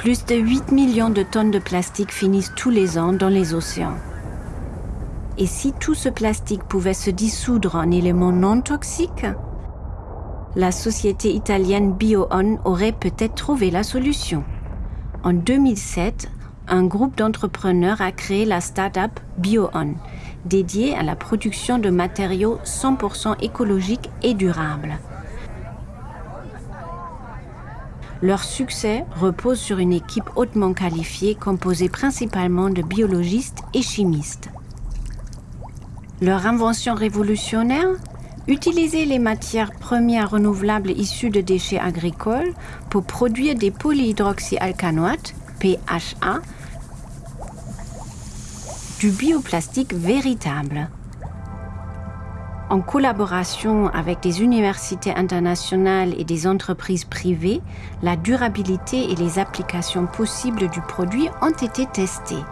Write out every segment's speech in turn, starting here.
Plus de 8 millions de tonnes de plastique finissent tous les ans dans les océans. Et si tout ce plastique pouvait se dissoudre en éléments non toxiques, la société italienne BioOn aurait peut-être trouvé la solution. En 2007, un groupe d'entrepreneurs a créé la start-up BioOn, dédiée à la production de matériaux 100% écologiques et durables. Leur succès repose sur une équipe hautement qualifiée composée principalement de biologistes et chimistes. Leur invention révolutionnaire? Utiliser les matières premières renouvelables issues de déchets agricoles pour produire des polyhydroxyalcanoates, PHA, du bioplastique véritable. En collaboration avec des universités internationales et des entreprises privées, la durabilité et les applications possibles du produit ont été testées.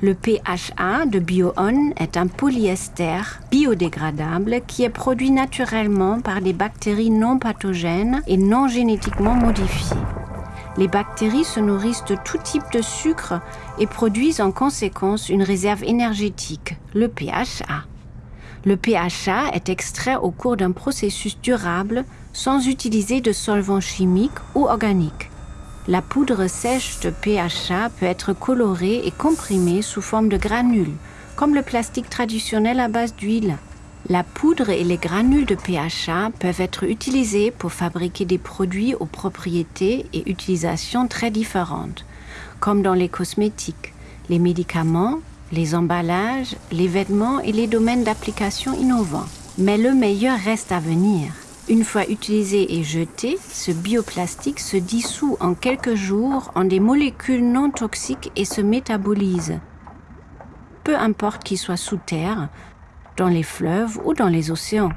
Le PHA de BioOn est un polyester biodégradable qui est produit naturellement par des bactéries non pathogènes et non génétiquement modifiées. Les bactéries se nourrissent de tout type de sucre et produisent en conséquence une réserve énergétique, le PHA. Le PHA est extrait au cours d'un processus durable sans utiliser de solvants chimiques ou organiques. La poudre sèche de PHA peut être colorée et comprimée sous forme de granules, comme le plastique traditionnel à base d'huile. La poudre et les granules de PHA peuvent être utilisés pour fabriquer des produits aux propriétés et utilisations très différentes, comme dans les cosmétiques, les médicaments, les emballages, les vêtements et les domaines d'application innovants. Mais le meilleur reste à venir. Une fois utilisé et jeté, ce bioplastique se dissout en quelques jours en des molécules non toxiques et se métabolise. Peu importe qu'il soit sous terre, dans les fleuves ou dans les océans.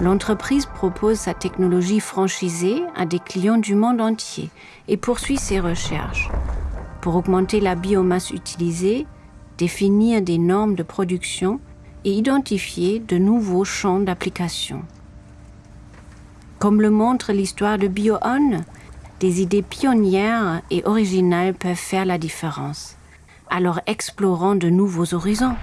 L'entreprise propose sa technologie franchisée à des clients du monde entier et poursuit ses recherches pour augmenter la biomasse utilisée, définir des normes de production et identifier de nouveaux champs d'application. Comme le montre l'histoire de BioOn, des idées pionnières et originales peuvent faire la différence. Alors explorons de nouveaux horizons.